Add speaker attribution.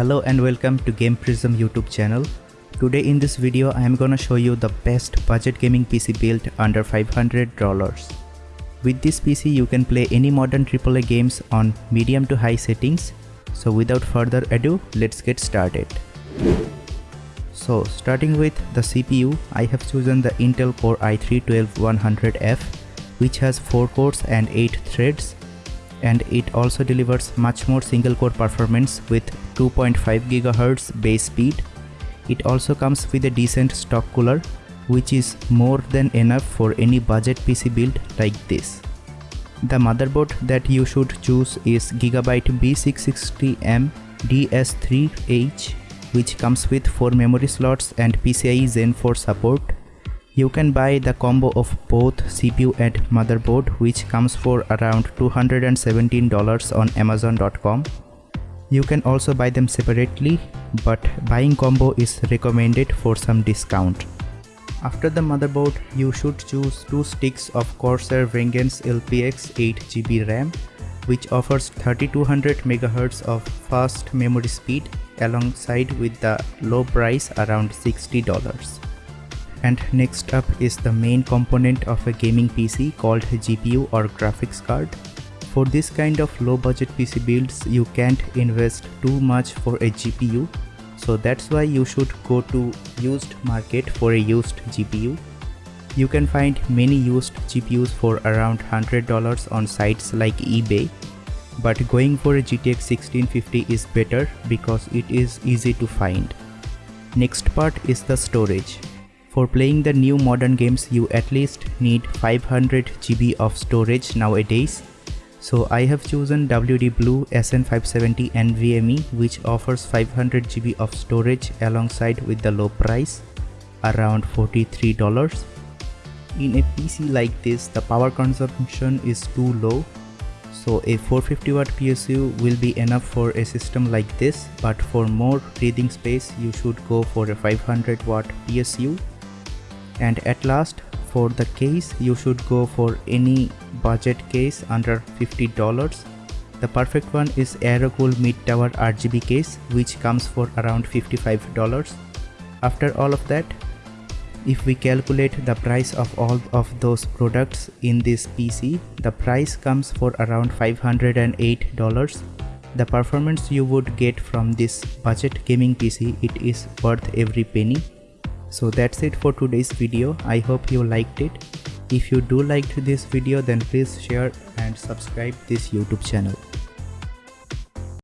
Speaker 1: Hello and welcome to Game Prism YouTube channel. Today in this video I am gonna show you the best budget gaming PC built under $500. With this PC you can play any modern AAA games on medium to high settings. So without further ado, let's get started. So starting with the CPU, I have chosen the Intel Core i3-12100F which has 4 cores and 8 threads and it also delivers much more single core performance with 2.5 GHz base speed. It also comes with a decent stock cooler which is more than enough for any budget PC build like this. The motherboard that you should choose is Gigabyte B660M DS3H which comes with 4 memory slots and PCIe Gen 4 support you can buy the combo of both CPU and motherboard which comes for around $217 on amazon.com. You can also buy them separately but buying combo is recommended for some discount. After the motherboard, you should choose two sticks of Corsair Vengeance LPX 8GB RAM which offers 3200 MHz of fast memory speed alongside with the low price around $60 and next up is the main component of a gaming PC called GPU or graphics card. For this kind of low budget PC builds you can't invest too much for a GPU so that's why you should go to used market for a used GPU. You can find many used GPUs for around $100 on sites like eBay but going for a GTX 1650 is better because it is easy to find. Next part is the storage. For playing the new modern games you at least need 500 GB of storage nowadays. So I have chosen WD Blue SN570 NVMe which offers 500 GB of storage alongside with the low price around $43. In a PC like this the power consumption is too low so a 450 watt PSU will be enough for a system like this but for more breathing space you should go for a 500 watt PSU and at last for the case you should go for any budget case under $50 the perfect one is Aerocool mid tower RGB case which comes for around $55 after all of that if we calculate the price of all of those products in this PC the price comes for around $508 the performance you would get from this budget gaming PC it is worth every penny so that's it for today's video. I hope you liked it. If you do liked this video then please share and subscribe this youtube channel